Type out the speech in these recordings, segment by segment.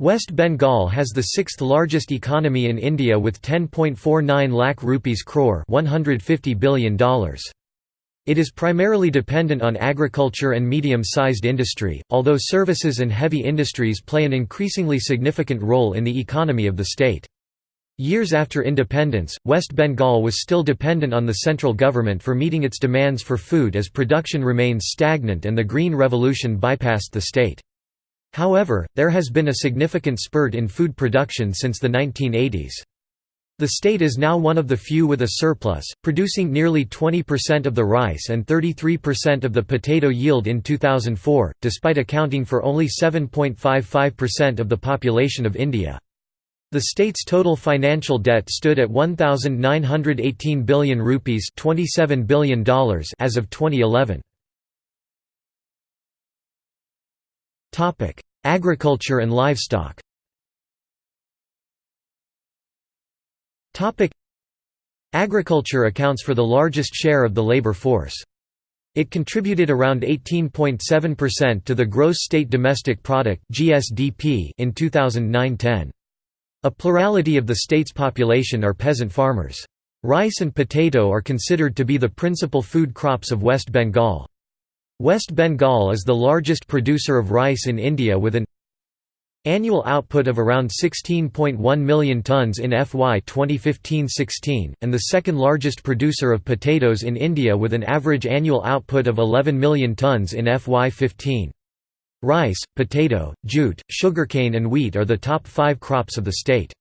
West Bengal has the sixth largest economy in India with 10.49 lakh rupees crore $150 billion. It is primarily dependent on agriculture and medium-sized industry, although services and heavy industries play an increasingly significant role in the economy of the state. Years after independence, West Bengal was still dependent on the central government for meeting its demands for food as production remains stagnant and the Green Revolution bypassed the state. However, there has been a significant spurt in food production since the 1980s. The state is now one of the few with a surplus, producing nearly 20% of the rice and 33% of the potato yield in 2004, despite accounting for only 7.55% of the population of India. The state's total financial debt stood at 1918 billion rupees, $27 billion as of 2011. Topic: Agriculture and livestock. Topic: Agriculture accounts for the largest share of the labor force. It contributed around 18.7% to the gross state domestic product (GSDP) in 2009-10. A plurality of the state's population are peasant farmers. Rice and potato are considered to be the principal food crops of West Bengal. West Bengal is the largest producer of rice in India with an annual output of around 16.1 million tonnes in FY 2015-16, and the second largest producer of potatoes in India with an average annual output of 11 million tonnes in FY 15. Rice, potato, jute, sugarcane and wheat are the top five crops of the state.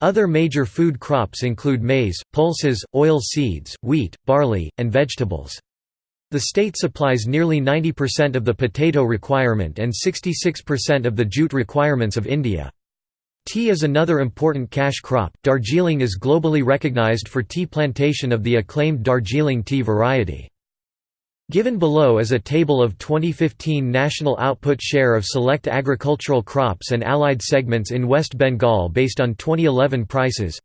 Other major food crops include maize, pulses, oil seeds, wheat, barley, and vegetables. The state supplies nearly 90% of the potato requirement and 66% of the jute requirements of India. Tea is another important cash crop. Darjeeling is globally recognized for tea plantation of the acclaimed Darjeeling tea variety. Given below is a table of 2015 national output share of select agricultural crops and allied segments in West Bengal based on 2011 prices.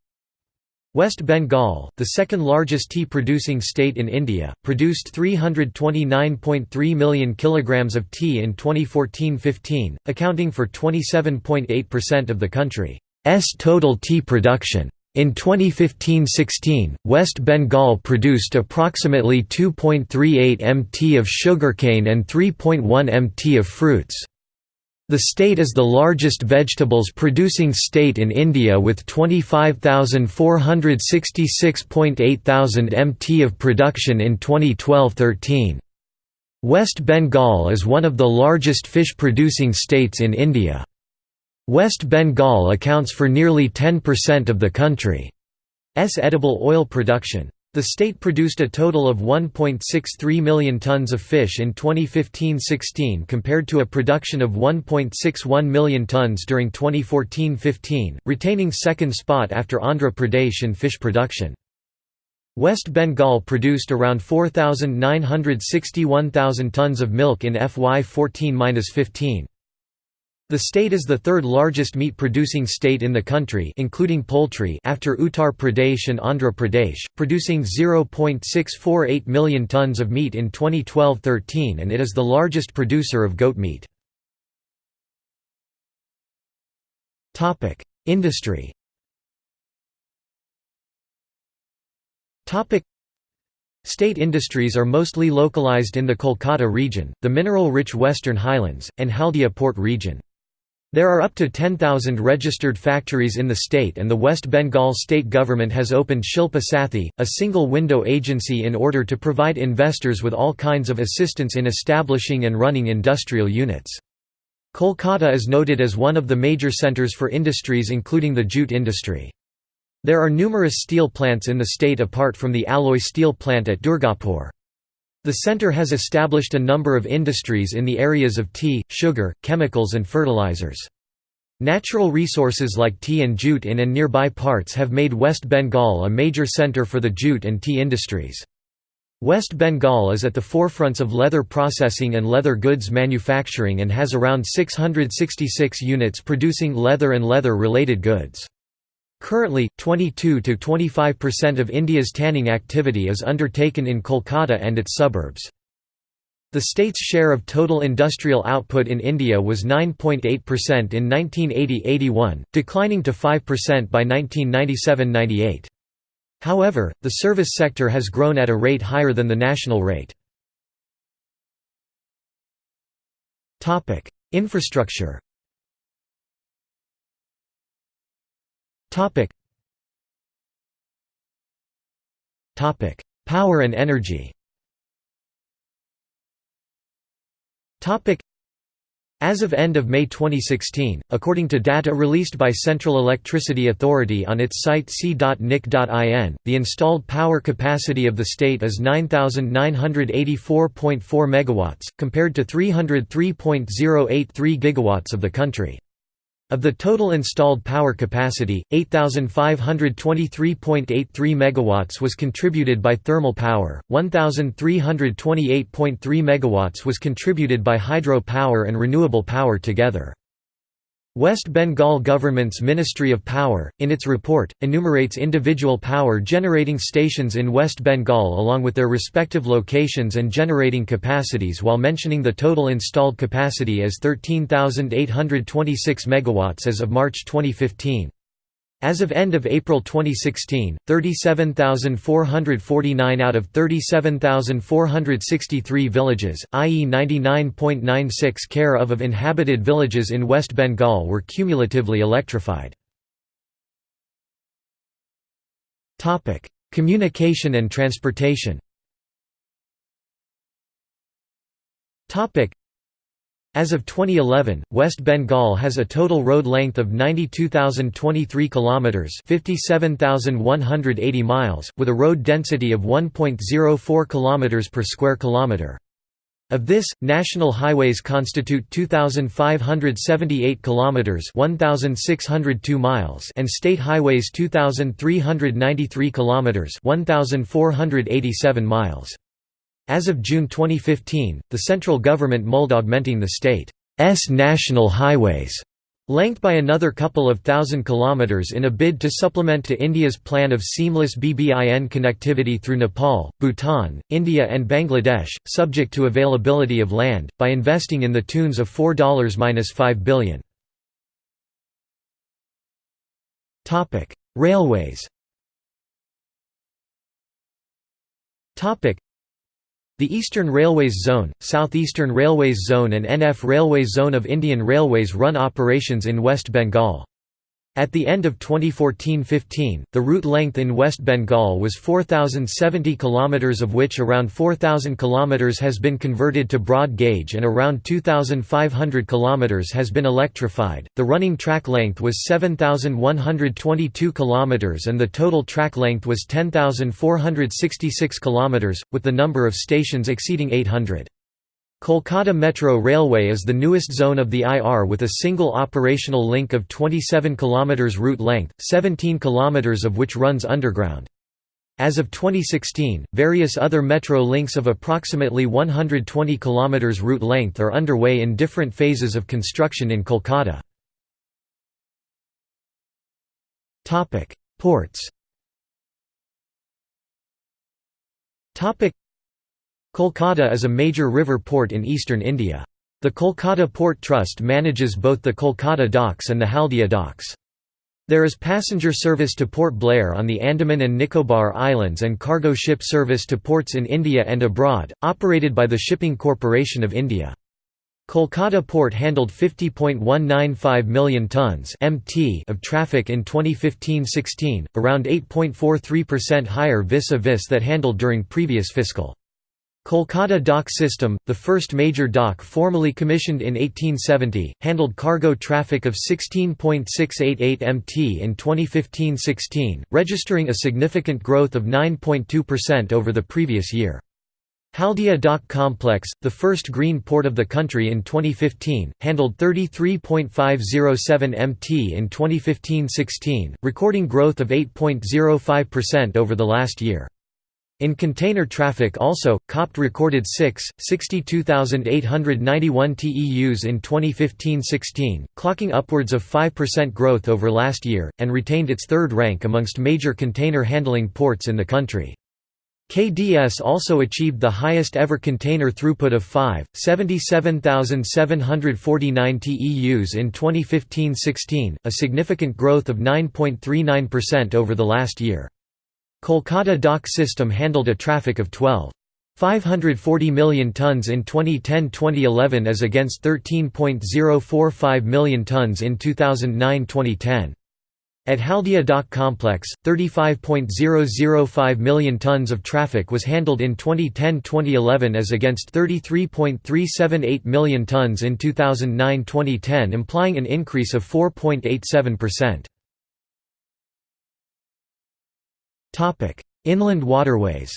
West Bengal, the second largest tea-producing state in India, produced 329.3 million kilograms of tea in 2014–15, accounting for 27.8% of the country's total tea production. In 2015–16, West Bengal produced approximately 2.38 mt of sugarcane and 3.1 mt of fruits. The state is the largest vegetables producing state in India with 25,466.8 thousand mt of production in 2012–13. West Bengal is one of the largest fish producing states in India. West Bengal accounts for nearly 10% of the country's edible oil production. The state produced a total of 1.63 million tons of fish in 2015–16 compared to a production of 1.61 million tons during 2014–15, retaining second spot after Andhra Pradesh in fish production. West Bengal produced around 4,961,000 tons of milk in FY 14–15. The state is the third largest meat-producing state in the country including poultry after Uttar Pradesh and Andhra Pradesh, producing 0.648 million tons of meat in 2012–13 and it is the largest producer of goat meat. Industry State industries are mostly localized in the Kolkata region, the mineral-rich Western Highlands, and Haldia port region. There are up to 10,000 registered factories in the state and the West Bengal state government has opened Shilpa Sathi, a single-window agency in order to provide investors with all kinds of assistance in establishing and running industrial units. Kolkata is noted as one of the major centres for industries including the jute industry. There are numerous steel plants in the state apart from the alloy steel plant at Durgapur. The center has established a number of industries in the areas of tea, sugar, chemicals and fertilizers. Natural resources like tea and jute in and nearby parts have made West Bengal a major center for the jute and tea industries. West Bengal is at the forefronts of leather processing and leather goods manufacturing and has around 666 units producing leather and leather-related goods. Currently, 22–25% of India's tanning activity is undertaken in Kolkata and its suburbs. The state's share of total industrial output in India was 9.8% in 1980–81, declining to 5% by 1997–98. However, the service sector has grown at a rate higher than the national rate. Infrastructure Power and energy. As of end of May 2016, according to data released by Central Electricity Authority on its site c.nic.in, the installed power capacity of the state is 9,984.4 MW, compared to 303.083 GW of the country. Of the total installed power capacity, 8523.83 megawatts was contributed by thermal power, 1328.3 megawatts was contributed by hydro power and renewable power together. West Bengal Government's Ministry of Power, in its report, enumerates individual power generating stations in West Bengal along with their respective locations and generating capacities while mentioning the total installed capacity as 13,826 MW as of March 2015. As of end of April 2016, 37,449 out of 37,463 villages, i.e. 99.96 care of of inhabited villages in West Bengal were cumulatively electrified. Communication and transportation as of 2011, West Bengal has a total road length of 92,023 kilometers, 57,180 miles, with a road density of 1.04 kilometers per square kilometer. Of this, national highways constitute 2578 kilometers, 1602 miles, and state highways 2393 kilometers, 1487 miles. As of June 2015, the central government mulled augmenting the state's national highways length by another couple of thousand kilometers in a bid to supplement to India's plan of seamless BBIN connectivity through Nepal, Bhutan, India and Bangladesh, subject to availability of land, by investing in the tunes of $4–5 billion. Railways the Eastern Railways Zone, Southeastern Railways Zone and NF Railways Zone of Indian Railways run operations in West Bengal. At the end of 2014–15, the route length in West Bengal was 4,070 km of which around 4,000 km has been converted to broad gauge and around 2,500 km has been electrified. The running track length was 7,122 km and the total track length was 10,466 km, with the number of stations exceeding 800. Kolkata Metro Railway is the newest zone of the IR with a single operational link of 27 km route length, 17 km of which runs underground. As of 2016, various other metro links of approximately 120 km route length are underway in different phases of construction in Kolkata. Ports Kolkata is a major river port in eastern India. The Kolkata Port Trust manages both the Kolkata docks and the Haldia docks. There is passenger service to Port Blair on the Andaman and Nicobar Islands and cargo ship service to ports in India and abroad, operated by the Shipping Corporation of India. Kolkata Port handled 50.195 million tons (mt) of traffic in 2015-16, around 8.43% higher vis-a-vis that handled during previous fiscal. Kolkata Dock System, the first major dock formally commissioned in 1870, handled cargo traffic of 16.688 mt in 2015–16, registering a significant growth of 9.2% over the previous year. Haldia Dock Complex, the first green port of the country in 2015, handled 33.507 mt in 2015–16, recording growth of 8.05% over the last year. In container traffic also, COPT recorded 6, 62,891 TEUs in 2015–16, clocking upwards of 5% growth over last year, and retained its third rank amongst major container handling ports in the country. KDS also achieved the highest ever container throughput of 5, 77,749 TEUs in 2015–16, a significant growth of 9.39% over the last year. Kolkata dock system handled a traffic of 12. 540 million tons in 2010–2011 as against 13.045 million tons in 2009–2010. At Haldia Dock Complex, 35.005 million tons of traffic was handled in 2010–2011 as against 33.378 million tons in 2009–2010 implying an increase of 4.87%. Inland waterways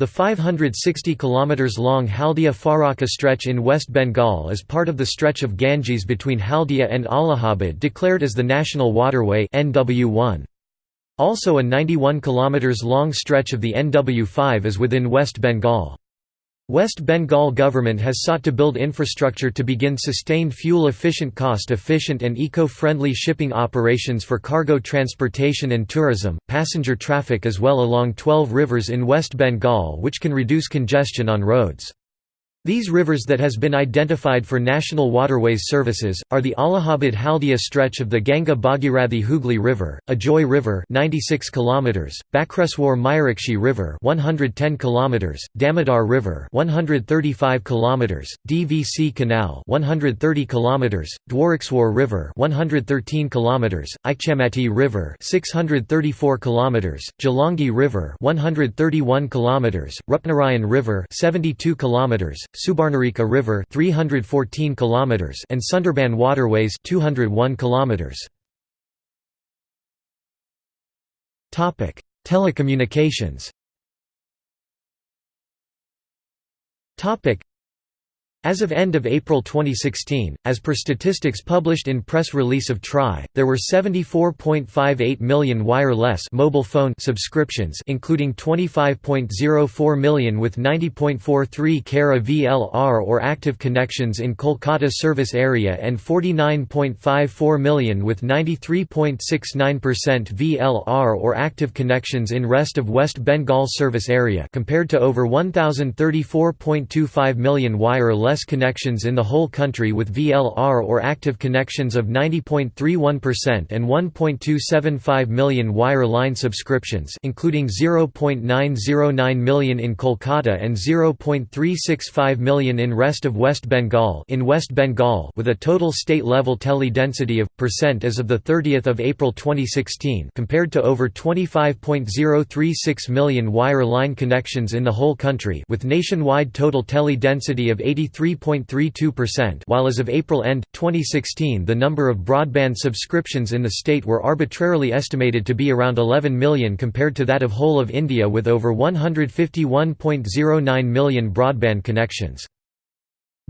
the 560 km long Haldia Farakka stretch in West Bengal is part of the stretch of Ganges between Haldia and Allahabad declared as the National Waterway NW1. Also a 91 km long stretch of the NW5 is within West Bengal. West Bengal government has sought to build infrastructure to begin sustained fuel-efficient cost-efficient and eco-friendly shipping operations for cargo transportation and tourism, passenger traffic as well along 12 rivers in West Bengal which can reduce congestion on roads. These rivers that has been identified for National Waterways services, are the Allahabad Haldia stretch of the Ganga Bhagirathi Hooghly River, Ajoy River 96 km, Bakreswar Mayurakshi River 110 km, Damodar River 135 km, DVC Canal 130 km, Dwarakeswar River 113 km, Ichamati River 634 km, Jalangi River 131 km, Rupnarayan River 72 km, Subarnarekha River 314 km and Sundarban Waterways 201 km. Topic: Telecommunications. Topic: as of end of April 2016, as per statistics published in press release of TRAI, there were 74.58 million wireless mobile phone subscriptions including 25.04 million with 90.43 Kara VLR or active connections in Kolkata service area and 49.54 million with 93.69% VLR or active connections in rest of West Bengal service area compared to over 1034.25 million wireless less connections in the whole country with VLR or active connections of 90.31% and 1.275 million wire line subscriptions including 0.909 million in Kolkata and 0.365 million in rest of West Bengal in West Bengal with a total state-level tele-density of percent as of the 30th of April 2016 compared to over 25.036 million wire line connections in the whole country with nationwide total tele-density of 83 3.32% while as of April end, 2016 the number of broadband subscriptions in the state were arbitrarily estimated to be around 11 million compared to that of whole of India with over 151.09 million broadband connections.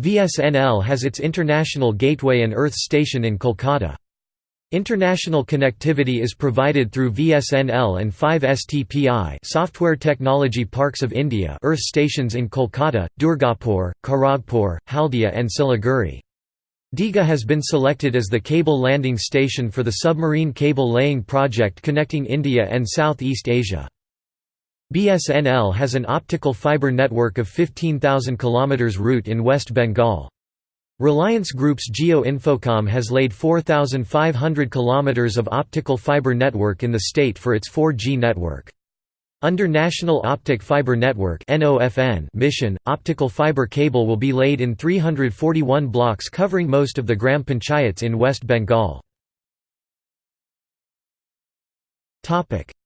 VSNL has its international gateway and Earth station in Kolkata. International connectivity is provided through VSNL and 5STPI Software Technology Parks of India Earth stations in Kolkata, Durgapur, Kharagpur, Haldia and Siliguri. Digha has been selected as the cable landing station for the submarine cable laying project connecting India and Southeast Asia. BSNL has an optical fibre network of 15,000 km route in West Bengal. Reliance Group's Jio Infocomm has laid 4,500 km of optical fiber network in the state for its 4G network. Under National Optic Fiber Network mission, optical fiber cable will be laid in 341 blocks covering most of the Gram Panchayats in West Bengal.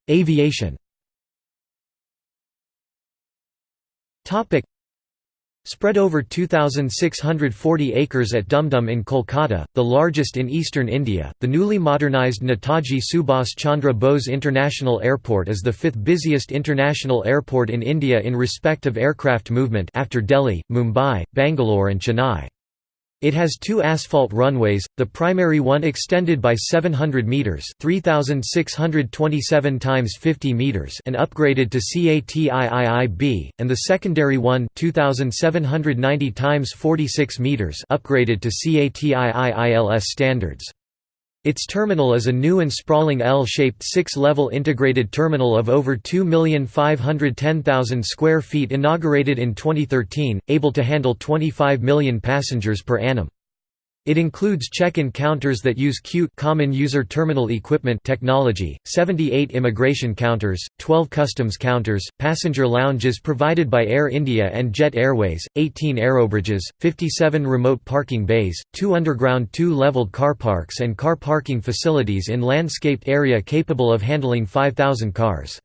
Aviation Spread over 2,640 acres at Dumdum in Kolkata, the largest in eastern India, the newly modernised Netaji Subhas Chandra Bose International Airport is the fifth busiest international airport in India in respect of aircraft movement after Delhi, Mumbai, Bangalore and Chennai. It has two asphalt runways, the primary one extended by 700 meters, 3627 times 50 meters, and upgraded to CATIIIB, and the secondary one, 2790 times 46 meters, upgraded to CATIIILS standards. Its terminal is a new and sprawling L-shaped six-level integrated terminal of over 2,510,000 square feet inaugurated in 2013, able to handle 25 million passengers per annum. It includes check-in counters that use CUTE Common User Terminal Equipment technology, 78 immigration counters, 12 customs counters, passenger lounges provided by Air India and Jet Airways, 18 aerobridges, 57 remote parking bays, 2 underground two-leveled car parks and car parking facilities in landscaped area capable of handling 5,000 cars.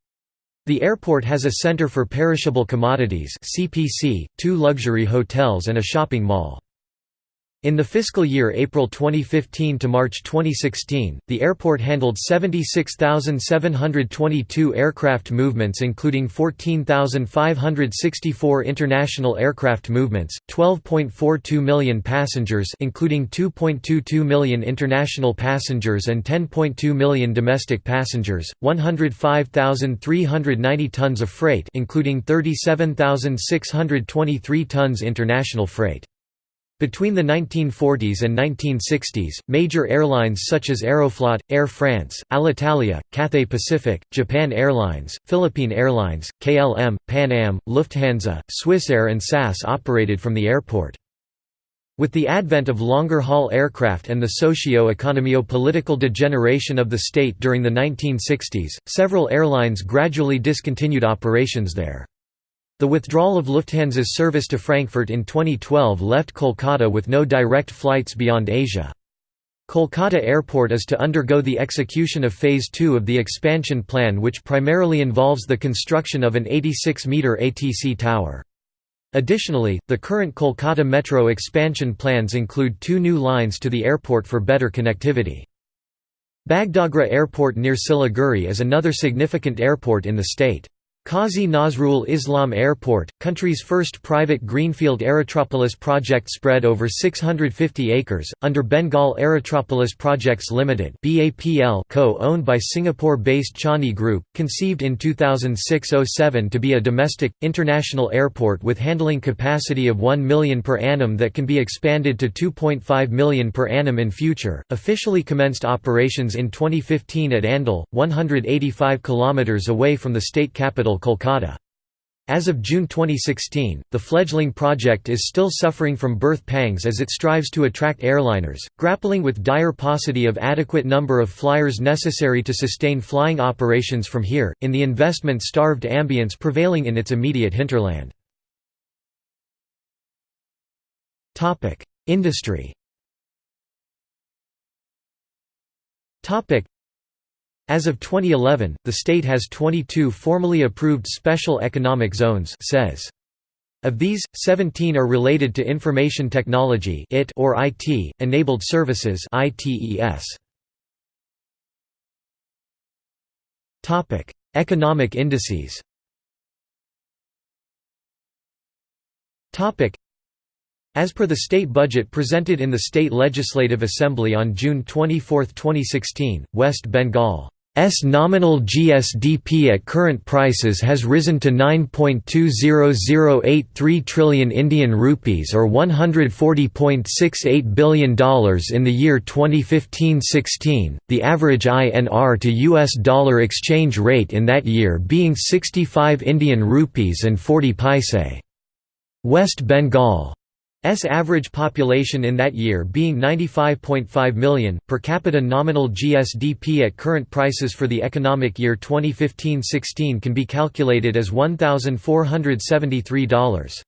The airport has a center for perishable commodities two luxury hotels and a shopping mall. In the fiscal year April 2015 to March 2016, the airport handled 76,722 aircraft movements including 14,564 international aircraft movements, 12.42 million passengers including 2.22 million international passengers and 10.2 million domestic passengers, 105,390 tons of freight including 37,623 tons international freight. Between the 1940s and 1960s, major airlines such as Aeroflot, Air France, Alitalia, Cathay Pacific, Japan Airlines, Philippine Airlines, KLM, Pan Am, Lufthansa, Swissair and SAS operated from the airport. With the advent of longer-haul aircraft and the socio-economio-political degeneration of the state during the 1960s, several airlines gradually discontinued operations there. The withdrawal of Lufthansa's service to Frankfurt in 2012 left Kolkata with no direct flights beyond Asia. Kolkata Airport is to undergo the execution of Phase 2 of the expansion plan which primarily involves the construction of an 86-metre ATC tower. Additionally, the current Kolkata Metro expansion plans include two new lines to the airport for better connectivity. Bagdogra Airport near Siliguri is another significant airport in the state. Qazi Nazrul Islam Airport, country's first private greenfield aerotropolis project spread over 650 acres, under Bengal Aerotropolis Projects Limited co-owned by Singapore-based Changi Group, conceived in 2006–07 to be a domestic, international airport with handling capacity of 1 million per annum that can be expanded to 2.5 million per annum in future, officially commenced operations in 2015 at Andal, 185 km away from the state capital Kolkata. As of June 2016, the fledgling project is still suffering from birth pangs as it strives to attract airliners, grappling with dire paucity of adequate number of flyers necessary to sustain flying operations from here, in the investment-starved ambience prevailing in its immediate hinterland. Industry as of 2011, the state has 22 formally approved special economic zones says. Of these, 17 are related to information technology IT or IT, enabled services ITES. Economic indices. As per the state budget presented in the State Legislative Assembly on June 24, 2016, West Bengal S nominal GSDP at current prices has risen to 9.20083 trillion Indian rupees or $140.68 billion in the year 2015-16, the average INR to US dollar exchange rate in that year being 65 Indian rupees and 40 paise. West Bengal S average population in that year being 95.5 million, per capita nominal GSDP at current prices for the economic year 2015-16 can be calculated as $1,473.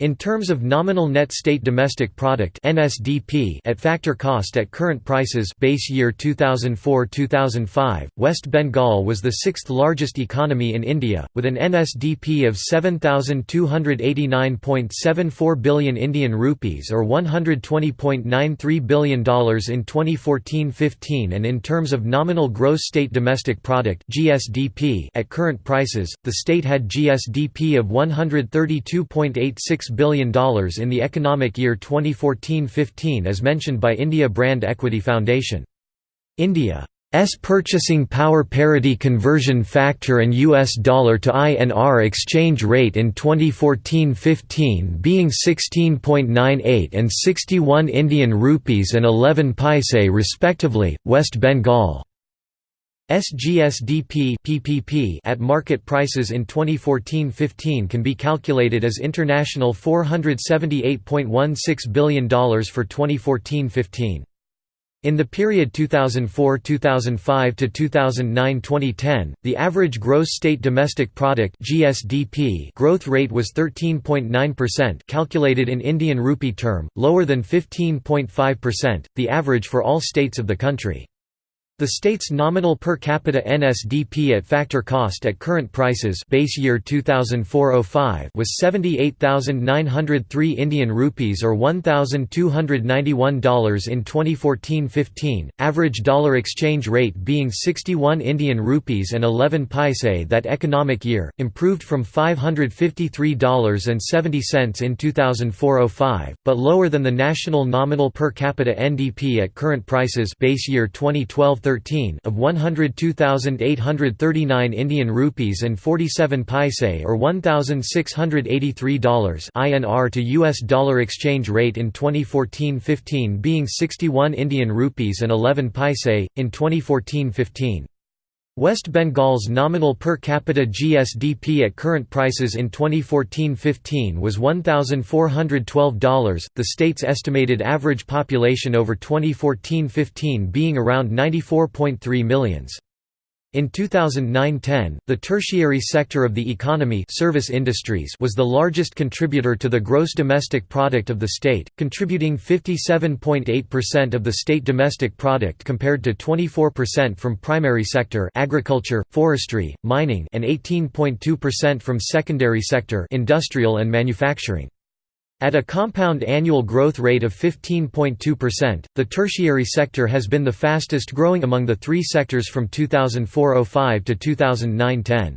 In terms of nominal net state domestic product (NSDP) at factor cost at current prices, base year 2004-2005, West Bengal was the sixth largest economy in India, with an NSDP of 7,289.74 billion Indian rupees or $120.93 billion in 2014-15, and in terms of nominal gross state domestic product (GSDP) at current prices, the state had GSDP of 132.86 billion in the economic year 2014-15 as mentioned by India Brand Equity Foundation. India's purchasing power parity conversion factor and US dollar to INR exchange rate in 2014-15 being 16.98 and 61 Indian rupees and 11 paise respectively, West Bengal. SGSDP PPP at market prices in 2014-15 can be calculated as international $478.16 billion for 2014-15. In the period 2004–2005 to 2009–2010, the average gross state domestic product (GSDP) growth rate was 13.9% calculated in Indian rupee term, lower than 15.5%, the average for all states of the country. The state's nominal per capita NSDP at factor cost at current prices base year 2004-05 was 78,903 Indian rupees or $1,291 in 2014-15, average dollar exchange rate being 61 Indian rupees and 11 paise that economic year, improved from $553.70 in 2004-05, but lower than the national nominal per capita NDP at current prices base year 2012 13 of 102,839 Indian rupees and 47 paise or $1,683 INR to US dollar exchange rate in 2014-15 being 61 Indian rupees and 11 paise in 2014-15. West Bengal's nominal per capita GSDP at current prices in 2014-15 was $1,412, the state's estimated average population over 2014-15 being around 94.3 millions. In 2009–10, the tertiary sector of the economy service industries was the largest contributor to the gross domestic product of the state, contributing 57.8% of the state domestic product compared to 24% from primary sector agriculture, forestry, mining and 18.2% from secondary sector industrial and manufacturing. At a compound annual growth rate of 15.2%, the tertiary sector has been the fastest growing among the three sectors from 2004–05 to 2009–10.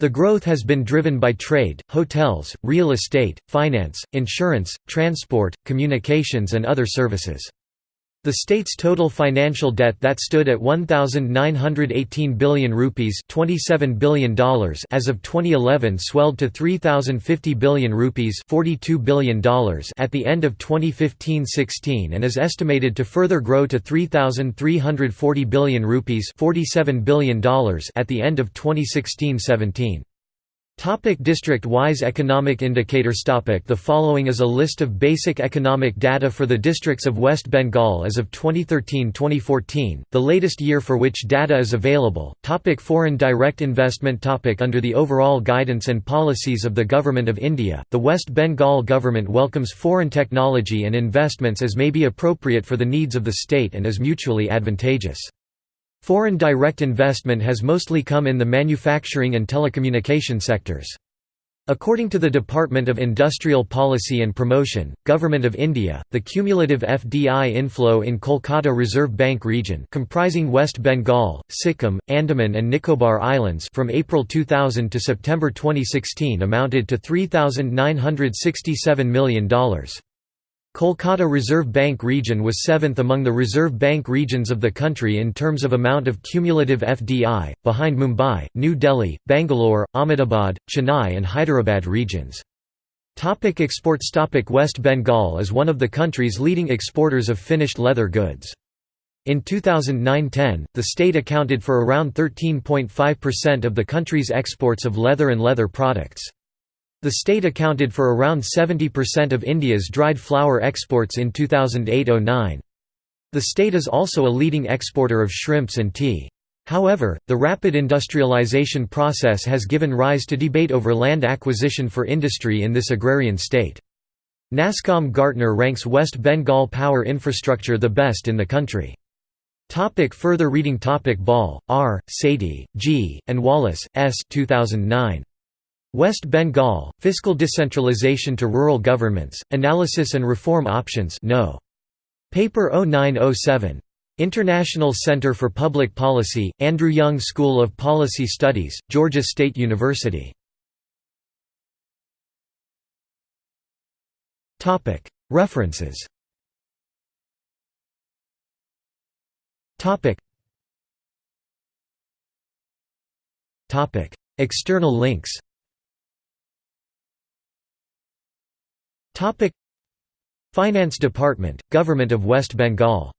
The growth has been driven by trade, hotels, real estate, finance, insurance, transport, communications and other services. The state's total financial debt that stood at 1918 billion rupees, 27 billion dollars as of 2011 swelled to 3050 billion rupees, 42 billion dollars at the end of 2015-16 and is estimated to further grow to 3340 billion rupees, 47 billion dollars at the end of 2016-17. Topic District-wise economic indicators topic The following is a list of basic economic data for the districts of West Bengal as of 2013-2014, the latest year for which data is available. Topic foreign direct investment topic Under the overall guidance and policies of the Government of India, the West Bengal government welcomes foreign technology and investments as may be appropriate for the needs of the state and is mutually advantageous. Foreign direct investment has mostly come in the manufacturing and telecommunication sectors. According to the Department of Industrial Policy and Promotion, Government of India, the cumulative FDI inflow in Kolkata Reserve Bank region comprising West Bengal, Sikkim, Andaman and Nicobar Islands from April 2000 to September 2016 amounted to $3,967 million. Kolkata Reserve Bank region was seventh among the Reserve Bank regions of the country in terms of amount of cumulative FDI, behind Mumbai, New Delhi, Bangalore, Ahmedabad, Chennai and Hyderabad regions. Topic exports Topic West Bengal is one of the country's leading exporters of finished leather goods. In 2009–10, the state accounted for around 13.5% of the country's exports of leather and leather products. The state accounted for around 70% of India's dried flower exports in 2008–09. The state is also a leading exporter of shrimps and tea. However, the rapid industrialization process has given rise to debate over land acquisition for industry in this agrarian state. Nasscom Gartner ranks West Bengal power infrastructure the best in the country. Topic further reading Topic Bahl, R., Sethi, G., and Wallace, S. 2009. West Bengal, Fiscal Decentralization to Rural Governments, Analysis and Reform Options no. Paper 0907. International Center for Public Policy, Andrew Young School of Policy Studies, Georgia State University. References External links Finance Department, Government of West Bengal